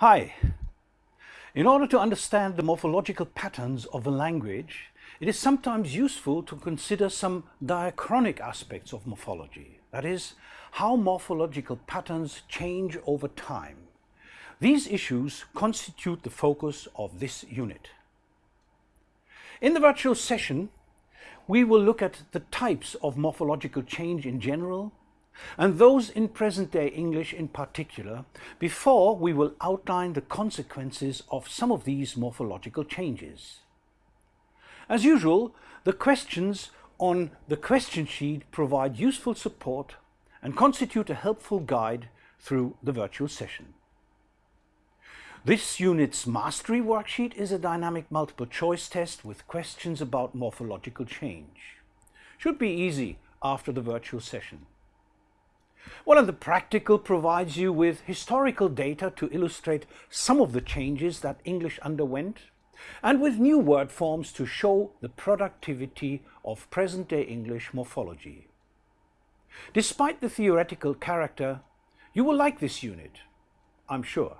Hi. In order to understand the morphological patterns of a language, it is sometimes useful to consider some diachronic aspects of morphology, that is, how morphological patterns change over time. These issues constitute the focus of this unit. In the virtual session, we will look at the types of morphological change in general and those in present-day English in particular, before we will outline the consequences of some of these morphological changes. As usual, the questions on the question sheet provide useful support and constitute a helpful guide through the virtual session. This unit's mastery worksheet is a dynamic multiple choice test with questions about morphological change. Should be easy after the virtual session. Well, and the practical provides you with historical data to illustrate some of the changes that English underwent and with new word forms to show the productivity of present-day English morphology. Despite the theoretical character, you will like this unit, I'm sure.